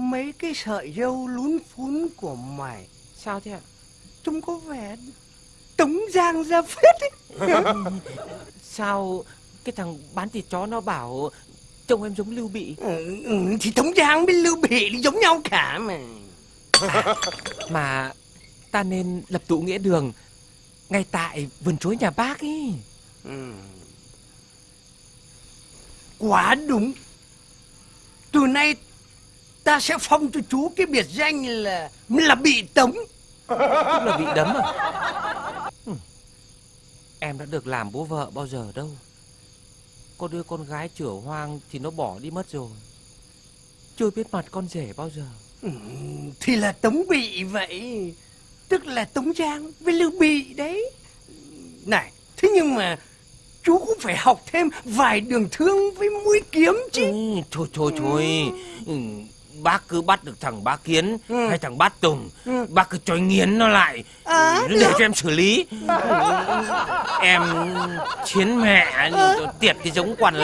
Mấy cái sợi dâu lún phún của mày Sao thế ạ? Trông có vẻ tống giang ra phết ấy. Sao cái thằng bán thịt chó nó bảo trông em giống Lưu Bị ừ, ừ, Thì tống giang với lưu bị giống nhau cả mà Mà ta nên lập tụ nghĩa đường Ngay tại vườn chuối nhà bác ấy ừ. Quá đúng Từ nay ta sẽ phong cho chú cái biệt danh là là bị tống. Tức là bị đấm à? Ừ. Em đã được làm bố vợ bao giờ đâu. Có đứa con gái chửa hoang thì nó bỏ đi mất rồi. Chưa biết mặt con rể bao giờ. Ừ, Thì là tống bị vậy. Tức là tống giang với lưu bị đấy. Này Thế nhưng mà chú cũng phải học thêm vài đường thương với mũi kiếm chứ. Ừ, Thôi thôi thôi. Ừ. Bác cứ bắt được thằng bá kiến Ừ. hay thằng bát tùng Ừ. Bác cứ cho nghiến nó lại À, Để được. cho em xử lý Em chiến mẹ tiệt cái giống quan lại